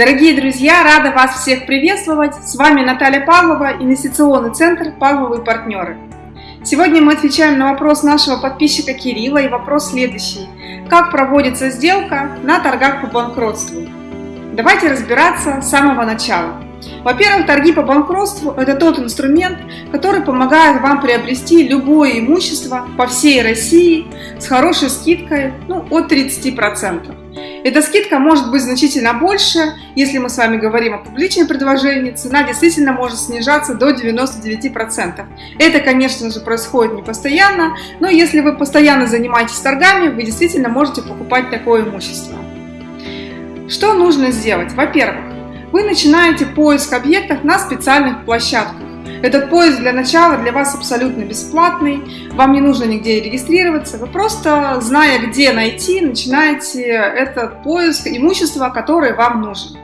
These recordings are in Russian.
Дорогие друзья, рада вас всех приветствовать. С вами Наталья Павлова, инвестиционный центр «Павловы партнеры». Сегодня мы отвечаем на вопрос нашего подписчика Кирилла и вопрос следующий. Как проводится сделка на торгах по банкротству? Давайте разбираться с самого начала. Во-первых, торги по банкротству – это тот инструмент, который помогает вам приобрести любое имущество по всей России с хорошей скидкой ну, от 30%. Эта скидка может быть значительно больше, если мы с вами говорим о публичном предложении, цена действительно может снижаться до 99%. Это, конечно же, происходит не постоянно, но если вы постоянно занимаетесь торгами, вы действительно можете покупать такое имущество. Что нужно сделать? Во-первых, вы начинаете поиск объектов на специальных площадках. Этот поиск для начала для вас абсолютно бесплатный, вам не нужно нигде регистрироваться, вы просто, зная, где найти, начинаете этот поиск имущества, которое вам нужно.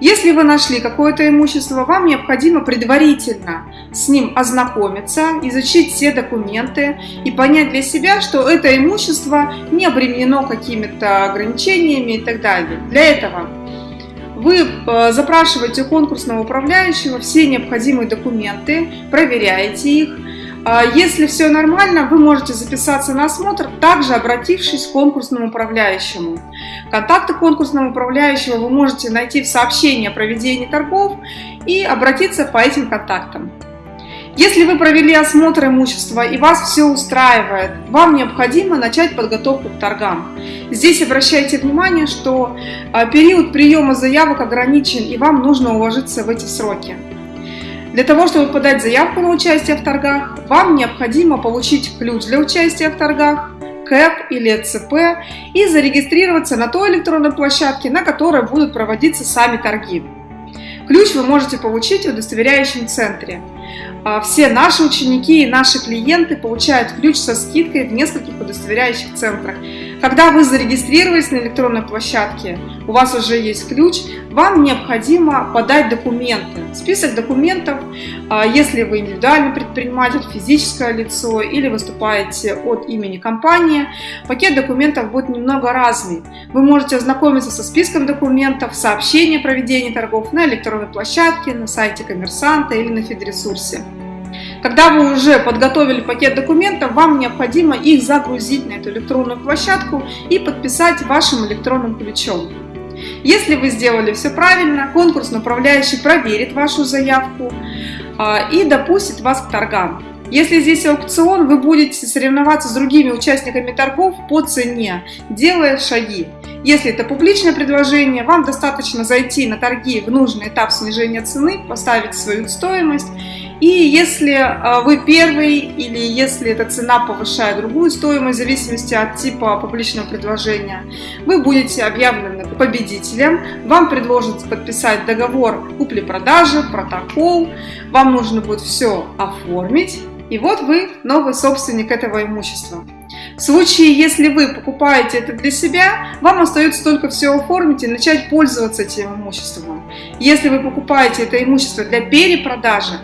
Если вы нашли какое-то имущество, вам необходимо предварительно с ним ознакомиться, изучить все документы и понять для себя, что это имущество не обременено какими-то ограничениями и так далее. Для этого вы э, запрашиваете у конкурсного управляющего все необходимые документы, проверяете их. А если все нормально, вы можете записаться на осмотр, также обратившись к конкурсному управляющему. Контакты конкурсного управляющего вы можете найти в сообщении о проведении торгов и обратиться по этим контактам. Если вы провели осмотр имущества и вас все устраивает, вам необходимо начать подготовку к торгам. Здесь обращайте внимание, что а, период приема заявок ограничен и вам нужно уложиться в эти сроки. Для того, чтобы подать заявку на участие в торгах, вам необходимо получить ключ для участия в торгах, КЭП или ЦП и зарегистрироваться на той электронной площадке, на которой будут проводиться сами торги. Ключ вы можете получить в удостоверяющем центре. А, все наши ученики и наши клиенты получают ключ со скидкой в нескольких удостоверяющих центрах. Когда вы зарегистрировались на электронной площадке, у вас уже есть ключ, вам необходимо подать документы. Список документов, а, если вы индивидуальный предприниматель, физическое лицо или выступаете от имени компании, пакет документов будет немного разный. Вы можете ознакомиться со списком документов, сообщение о проведении торгов на электронной площадке, на сайте коммерсанта или на фидресурсе. Когда вы уже подготовили пакет документов, вам необходимо их загрузить на эту электронную площадку и подписать вашим электронным ключом. Если вы сделали все правильно, конкурсный управляющий проверит вашу заявку а, и допустит вас к торгам. Если здесь аукцион, вы будете соревноваться с другими участниками торгов по цене, делая шаги. Если это публичное предложение, вам достаточно зайти на торги в нужный этап снижения цены, поставить свою стоимость и если а, вы первый или если эта цена повышает другую стоимость, в зависимости от типа публичного предложения, вы будете объявлены победителем, вам предложат подписать договор купли-продажи, протокол, вам нужно будет все оформить, и вот вы новый собственник этого имущества. В случае, если вы покупаете это для себя, вам остается только все оформить и начать пользоваться этим имуществом. Если вы покупаете это имущество для перепродажи,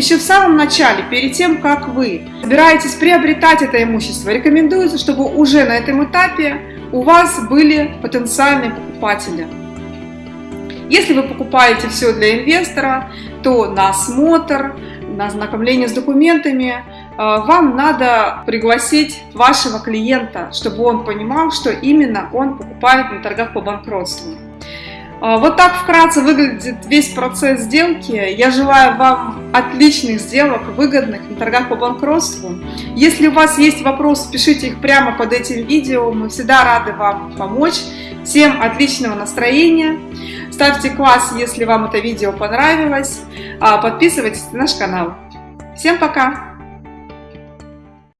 еще в самом начале, перед тем, как вы собираетесь приобретать это имущество, рекомендуется, чтобы уже на этом этапе у вас были потенциальные покупатели. Если вы покупаете все для инвестора, то на осмотр, на ознакомление с документами э, вам надо пригласить вашего клиента, чтобы он понимал, что именно он покупает на торгах по банкротству. А, вот так вкратце выглядит весь процесс сделки. Я желаю вам отличных сделок, выгодных на торгах по банкротству. Если у вас есть вопросы, пишите их прямо под этим видео. Мы всегда рады вам помочь. Всем отличного настроения. Ставьте класс, если вам это видео понравилось. А, подписывайтесь на наш канал. Всем пока!